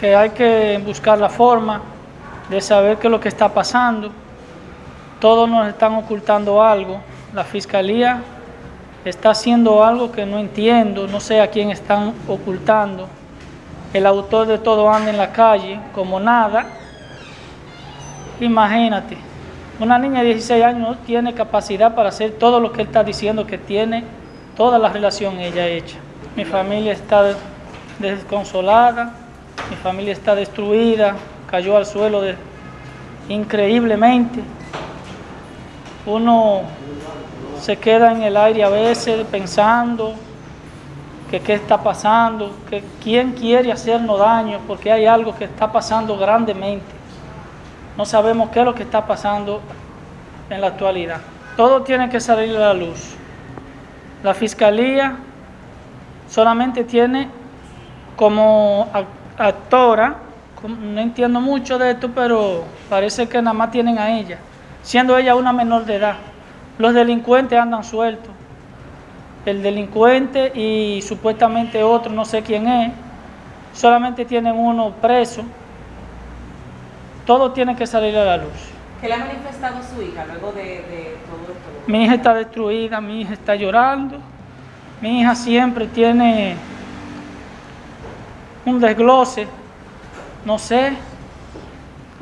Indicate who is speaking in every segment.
Speaker 1: que hay que buscar la forma de saber qué es lo que está pasando. Todos nos están ocultando algo. La fiscalía está haciendo algo que no entiendo, no sé a quién están ocultando. El autor de todo anda en la calle como nada. Imagínate, una niña de 16 años tiene capacidad para hacer todo lo que él está diciendo que tiene, toda la relación ella hecha. Mi familia está desconsolada, mi familia está destruida, cayó al suelo increíblemente. Uno se queda en el aire a veces pensando que qué está pasando, que quién quiere hacernos daño, porque hay algo que está pasando grandemente. No sabemos qué es lo que está pasando en la actualidad. Todo tiene que salir a la luz. La fiscalía solamente tiene como actora, no entiendo mucho de esto, pero parece que nada más tienen a ella, siendo ella una menor de edad. Los delincuentes andan sueltos. El delincuente y supuestamente otro, no sé quién es, solamente tienen uno preso. Todo tiene que salir a la luz.
Speaker 2: ¿Qué le ha manifestado su hija luego de, de todo esto?
Speaker 1: Mi hija está destruida, mi hija está llorando. Mi hija siempre tiene un desglose, no sé.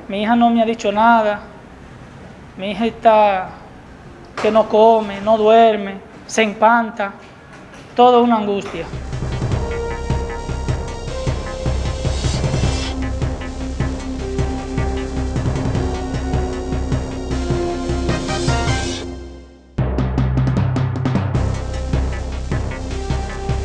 Speaker 1: Mi hija no me ha dicho nada. Mi hija está que no come, no duerme, se empanta, todo una angustia.